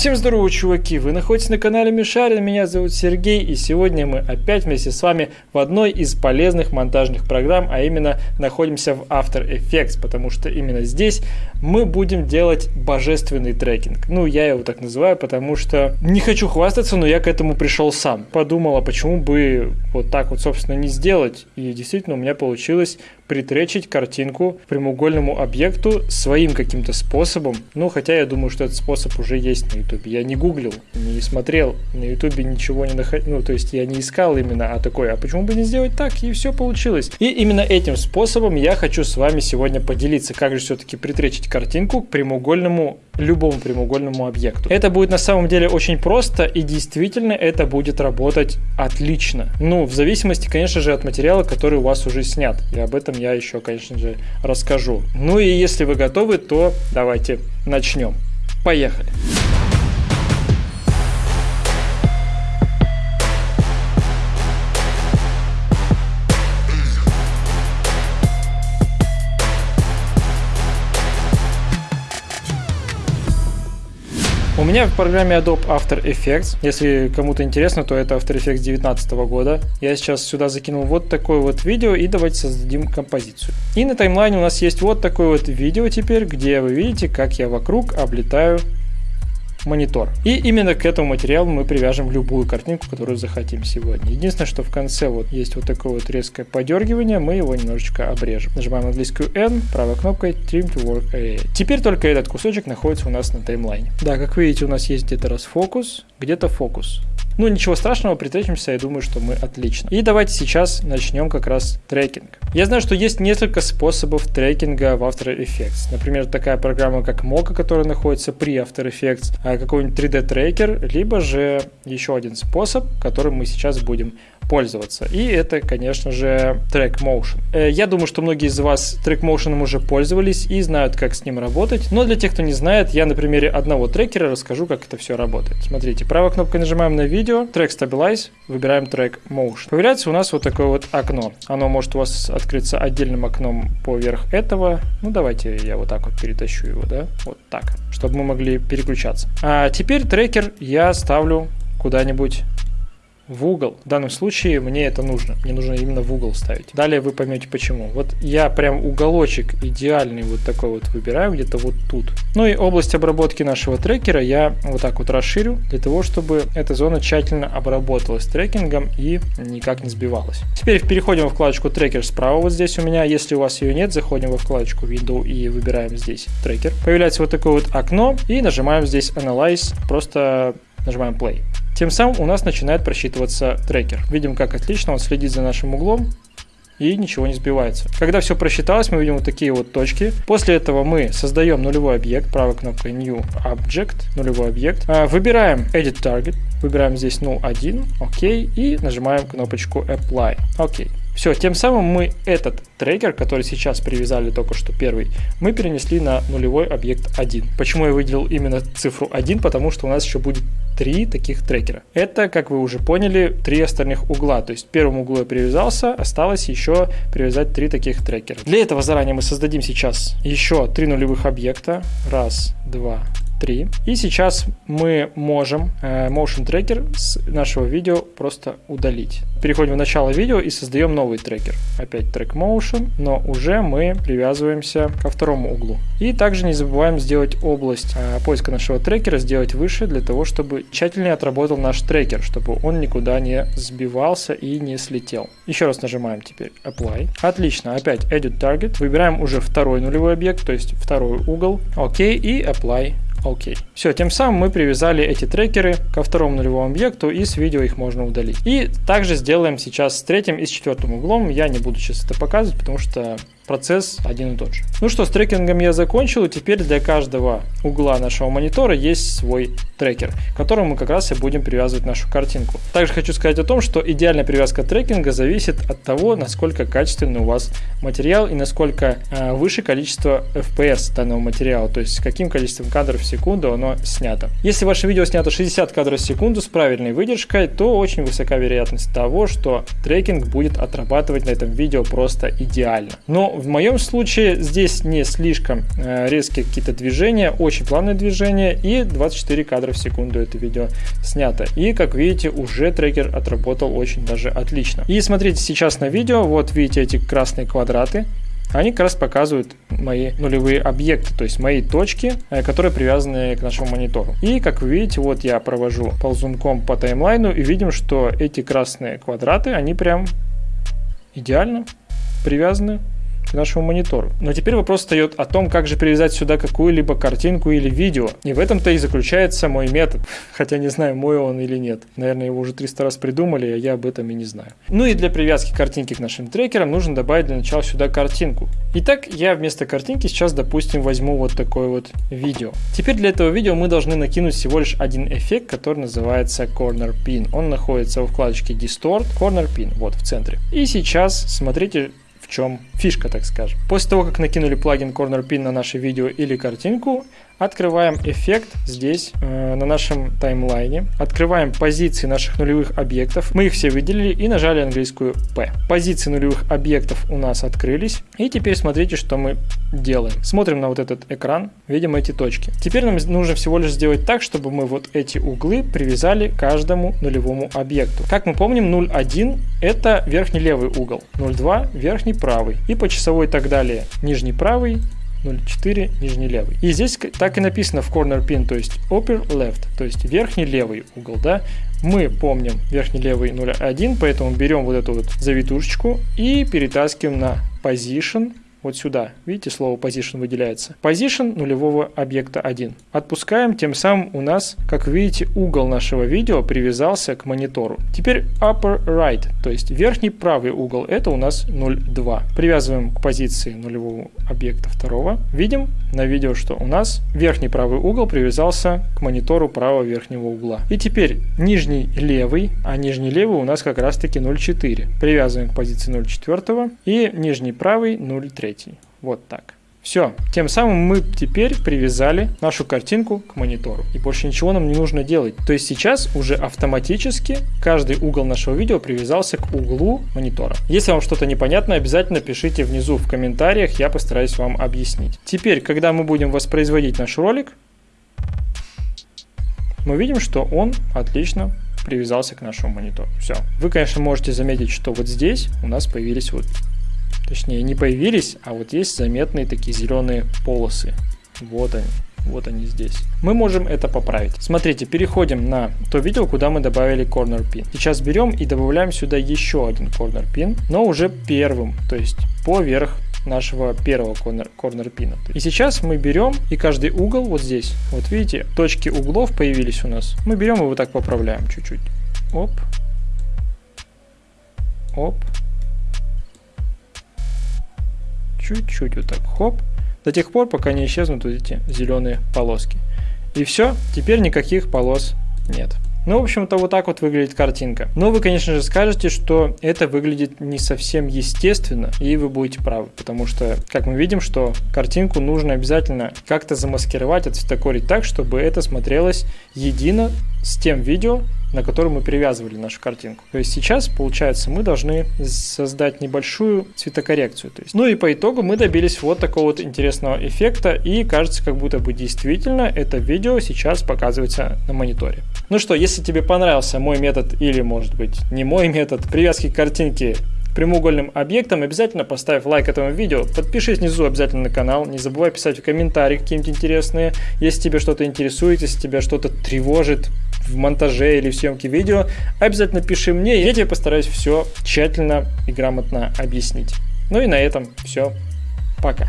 Всем здорово, чуваки! Вы находитесь на канале Мишарин, меня зовут Сергей, и сегодня мы опять вместе с вами в одной из полезных монтажных программ, а именно находимся в After Effects, потому что именно здесь мы будем делать божественный трекинг. Ну, я его так называю, потому что не хочу хвастаться, но я к этому пришел сам. Подумала, почему бы вот так вот, собственно, не сделать, и действительно у меня получилось притречить картинку прямоугольному объекту своим каким-то способом. Ну, хотя я думаю, что этот способ уже есть на YouTube. Я не гуглил, не смотрел, на YouTube ничего не находил. Ну, то есть я не искал именно, а такой, а почему бы не сделать так? И все получилось. И именно этим способом я хочу с вами сегодня поделиться, как же все-таки притречить картинку к прямоугольному любому прямоугольному объекту. Это будет на самом деле очень просто и действительно это будет работать отлично. Ну, в зависимости, конечно же, от материала, который у вас уже снят. И об этом я еще, конечно же, расскажу. Ну и если вы готовы, то давайте начнем. Поехали! У меня в программе Adobe After Effects, если кому-то интересно, то это After Effects 2019 года. Я сейчас сюда закинул вот такое вот видео и давайте создадим композицию. И на таймлайне у нас есть вот такое вот видео теперь, где вы видите, как я вокруг облетаю монитор. И именно к этому материалу мы привяжем любую картинку, которую захотим сегодня. Единственное, что в конце вот есть вот такое вот резкое подергивание, мы его немножечко обрежем. Нажимаем английскую N, правой кнопкой Trim to Work Area. Теперь только этот кусочек находится у нас на таймлайне. Да, как видите, у нас есть где-то расфокус, где-то фокус. Ну, ничего страшного, притречимся, я думаю, что мы отлично. И давайте сейчас начнем как раз трекинг. Я знаю, что есть несколько способов трекинга в After Effects. Например, такая программа, как Mocha, которая находится при After Effects, а какой-нибудь 3D трекер, либо же еще один способ, которым мы сейчас будем пользоваться. И это, конечно же, Track Motion. Э, я думаю, что многие из вас Track Motion уже пользовались и знают, как с ним работать. Но для тех, кто не знает, я на примере одного трекера расскажу, как это все работает. Смотрите, правой кнопкой нажимаем на видео, Track Stabilize, выбираем Track Motion. Появляется у нас вот такое вот окно. Оно может у вас открыться отдельным окном поверх этого. Ну, давайте я вот так вот перетащу его, да, вот так, чтобы мы могли переключаться. А теперь трекер я ставлю куда-нибудь в угол. В данном случае мне это нужно. Мне нужно именно в угол ставить. Далее вы поймете почему. Вот я прям уголочек идеальный вот такой вот выбираю, где-то вот тут. Ну и область обработки нашего трекера я вот так вот расширю, для того, чтобы эта зона тщательно обработалась трекингом и никак не сбивалась. Теперь переходим во вкладочку трекер справа вот здесь у меня. Если у вас ее нет, заходим во вкладочку Window и выбираем здесь трекер. Появляется вот такое вот окно и нажимаем здесь Analyze, просто нажимаем Play. Тем самым у нас начинает просчитываться трекер. Видим, как отлично он следит за нашим углом и ничего не сбивается. Когда все просчиталось, мы видим вот такие вот точки. После этого мы создаем нулевой объект, правой кнопкой New Object, нулевой объект. А, выбираем Edit Target, выбираем здесь null 1, окей, и нажимаем кнопочку Apply, окей. Все, тем самым мы этот трекер, который сейчас привязали только что первый, мы перенесли на нулевой объект 1. Почему я выделил именно цифру 1? Потому что у нас еще будет три таких трекера. Это, как вы уже поняли, три остальных угла. То есть к первому углу я привязался, осталось еще привязать три таких трекера. Для этого заранее мы создадим сейчас еще три нулевых объекта. Раз, два, 3. И сейчас мы можем э, Motion Tracker с нашего видео просто удалить. Переходим в начало видео и создаем новый трекер. Опять Track Motion, но уже мы привязываемся ко второму углу. И также не забываем сделать область э, поиска нашего трекера, сделать выше, для того, чтобы тщательнее отработал наш трекер, чтобы он никуда не сбивался и не слетел. Еще раз нажимаем теперь Apply. Отлично, опять Edit Target. Выбираем уже второй нулевой объект, то есть второй угол. Окей, и Apply Окей. Все, тем самым мы привязали эти трекеры ко второму нулевому объекту и с видео их можно удалить. И также сделаем сейчас с третьим и с четвертым углом. Я не буду сейчас это показывать, потому что процесс один и тот же. Ну что, с трекингом я закончил, и теперь для каждого угла нашего монитора есть свой трекер, к которому мы как раз и будем привязывать нашу картинку. Также хочу сказать о том, что идеальная привязка трекинга зависит от того, насколько качественный у вас материал и насколько э, выше количество FPS данного материала, то есть с каким количеством кадров в секунду оно снято. Если ваше видео снято 60 кадров в секунду с правильной выдержкой, то очень высока вероятность того, что трекинг будет отрабатывать на этом видео просто идеально. Но в моем случае здесь не слишком э, резкие какие-то движения, очень плавные движения и 24 кадра в секунду это видео снято. И как видите, уже трекер отработал очень даже отлично. И смотрите сейчас на видео, вот видите эти красные квадраты, они как раз показывают мои нулевые объекты, то есть мои точки, э, которые привязаны к нашему монитору. И как вы видите, вот я провожу ползунком по таймлайну и видим, что эти красные квадраты, они прям идеально привязаны к нашему монитору. Но теперь вопрос встает о том, как же привязать сюда какую-либо картинку или видео. И в этом-то и заключается мой метод. Хотя не знаю, мой он или нет. Наверное, его уже 300 раз придумали, а я об этом и не знаю. Ну и для привязки картинки к нашим трекерам нужно добавить для начала сюда картинку. Итак, я вместо картинки сейчас, допустим, возьму вот такое вот видео. Теперь для этого видео мы должны накинуть всего лишь один эффект, который называется Corner Pin. Он находится в вкладочке Distort, Corner Pin, вот в центре. И сейчас смотрите, чем фишка, так скажем. После того, как накинули плагин Corner Pin на наше видео или картинку, Открываем эффект здесь, э, на нашем таймлайне. Открываем позиции наших нулевых объектов. Мы их все выделили и нажали английскую P. Позиции нулевых объектов у нас открылись. И теперь смотрите, что мы делаем. Смотрим на вот этот экран, видим эти точки. Теперь нам нужно всего лишь сделать так, чтобы мы вот эти углы привязали каждому нулевому объекту. Как мы помним, 0,1 это верхний левый угол, 0,2 верхний правый и по часовой и так далее нижний правый 0,4 нижний левый. И здесь так и написано в corner pin, то есть upper left, то есть верхний левый угол, да. Мы помним верхний левый 0,1, поэтому берем вот эту вот завитушечку и перетаскиваем на position вот сюда. Видите, слово position выделяется. Position нулевого объекта 1. Отпускаем, тем самым у нас, как видите, угол нашего видео привязался к монитору. Теперь upper right, то есть верхний правый угол, это у нас 0,2. Привязываем к позиции нулевого объекта второго. Видим на видео, что у нас верхний правый угол привязался к монитору правого верхнего угла. И теперь нижний левый, а нижний левый у нас как раз таки 0,4. Привязываем к позиции 0,4 и нижний правый 0,3 третий. Вот так. Все, тем самым мы теперь привязали нашу картинку к монитору. И больше ничего нам не нужно делать. То есть сейчас уже автоматически каждый угол нашего видео привязался к углу монитора. Если вам что-то непонятно, обязательно пишите внизу в комментариях, я постараюсь вам объяснить. Теперь, когда мы будем воспроизводить наш ролик, мы видим, что он отлично привязался к нашему монитору. Все. Вы, конечно, можете заметить, что вот здесь у нас появились вот Точнее, не появились, а вот есть заметные такие зеленые полосы. Вот они. Вот они здесь. Мы можем это поправить. Смотрите, переходим на то видео, куда мы добавили corner pin. Сейчас берем и добавляем сюда еще один corner pin, но уже первым, то есть поверх нашего первого corner, corner пина. И сейчас мы берем и каждый угол вот здесь, вот видите, точки углов появились у нас. Мы берем и вот так поправляем чуть-чуть. Оп. Оп. Чуть-чуть вот так, хоп, до тех пор, пока не исчезнут вот эти зеленые полоски. И все, теперь никаких полос нет. Ну, в общем-то, вот так вот выглядит картинка. Но вы, конечно же, скажете, что это выглядит не совсем естественно, и вы будете правы, потому что, как мы видим, что картинку нужно обязательно как-то замаскировать, отцветокорить так, чтобы это смотрелось едино с тем видео, на котором мы привязывали нашу картинку. То есть сейчас, получается, мы должны создать небольшую цветокоррекцию. То есть. Ну и по итогу мы добились вот такого вот интересного эффекта, и кажется, как будто бы действительно это видео сейчас показывается на мониторе. Ну что, если тебе понравился мой метод или, может быть, не мой метод привязки картинки прямоугольным объектом, обязательно поставь лайк этому видео, подпишись внизу обязательно на канал, не забывай писать в комментарии какие-нибудь интересные, если тебе что-то интересует, если тебя что-то тревожит в монтаже или в съемке видео, обязательно пиши мне, я тебе постараюсь все тщательно и грамотно объяснить. Ну и на этом все. Пока.